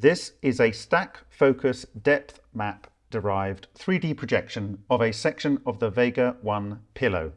This is a stack focus depth map derived 3D projection of a section of the Vega 1 pillow.